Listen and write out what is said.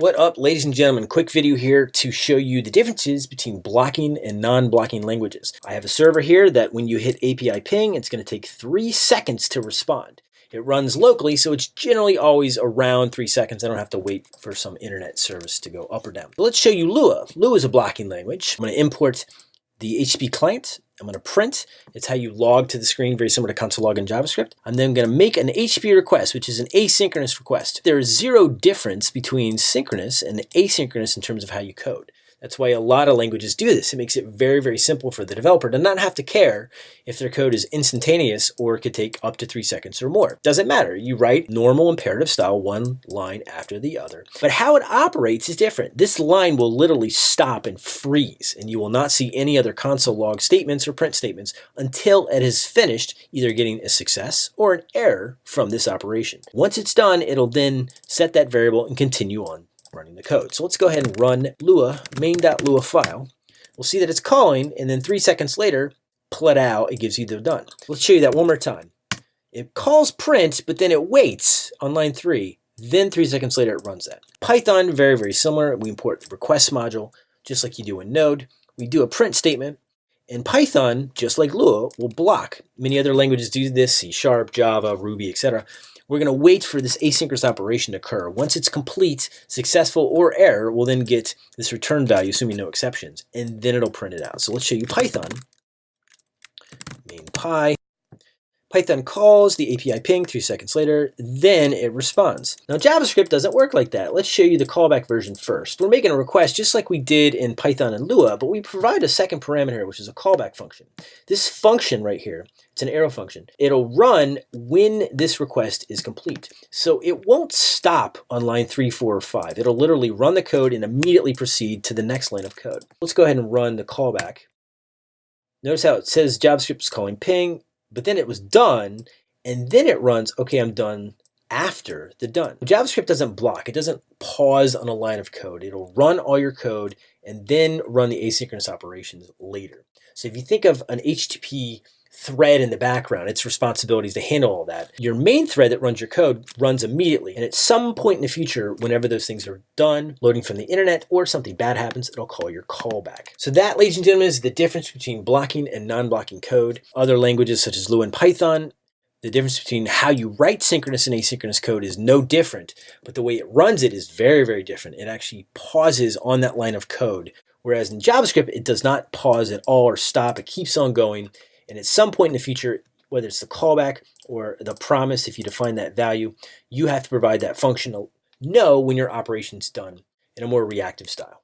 What up, ladies and gentlemen? Quick video here to show you the differences between blocking and non-blocking languages. I have a server here that when you hit API ping, it's going to take three seconds to respond. It runs locally, so it's generally always around three seconds. I don't have to wait for some internet service to go up or down. But let's show you Lua. Lua is a blocking language. I'm going to import the HTTP client. I'm going to print. It's how you log to the screen, very similar to console log in JavaScript. I'm then going to make an HTTP request, which is an asynchronous request. There is zero difference between synchronous and asynchronous in terms of how you code. That's why a lot of languages do this. It makes it very, very simple for the developer to not have to care if their code is instantaneous or could take up to three seconds or more. Doesn't matter. You write normal imperative style, one line after the other. But how it operates is different. This line will literally stop and freeze, and you will not see any other console log statements or print statements until it has finished either getting a success or an error from this operation. Once it's done, it'll then set that variable and continue on running the code. So let's go ahead and run Lua main.lua file. We'll see that it's calling, and then three seconds later, pull it out, it gives you the done. Let's show you that one more time. It calls print, but then it waits on line three. Then three seconds later, it runs that. Python, very, very similar. We import the request module, just like you do in Node. We do a print statement. And Python, just like Lua, will block. Many other languages do this, C Sharp, Java, Ruby, etc. We're going to wait for this asynchronous operation to occur. Once it's complete, successful or error, we'll then get this return value, assuming no exceptions, and then it'll print it out. So let's show you Python. Main py. Python calls the API ping three seconds later, then it responds. Now JavaScript doesn't work like that. Let's show you the callback version first. We're making a request just like we did in Python and Lua, but we provide a second parameter, which is a callback function. This function right here, it's an arrow function. It'll run when this request is complete. So it won't stop on line three, four, or five. It'll literally run the code and immediately proceed to the next line of code. Let's go ahead and run the callback. Notice how it says JavaScript is calling ping, but then it was done, and then it runs, okay, I'm done after the done. JavaScript doesn't block. It doesn't pause on a line of code. It'll run all your code and then run the asynchronous operations later. So if you think of an HTTP thread in the background, its responsibilities to handle all that. Your main thread that runs your code runs immediately. And at some point in the future, whenever those things are done, loading from the internet or something bad happens, it'll call your callback. So that, ladies and gentlemen, is the difference between blocking and non-blocking code. Other languages such as Lua and Python, the difference between how you write synchronous and asynchronous code is no different, but the way it runs it is very, very different. It actually pauses on that line of code. Whereas in JavaScript, it does not pause at all or stop. It keeps on going and at some point in the future, whether it's the callback or the promise, if you define that value, you have to provide that functional no when your operation's done in a more reactive style.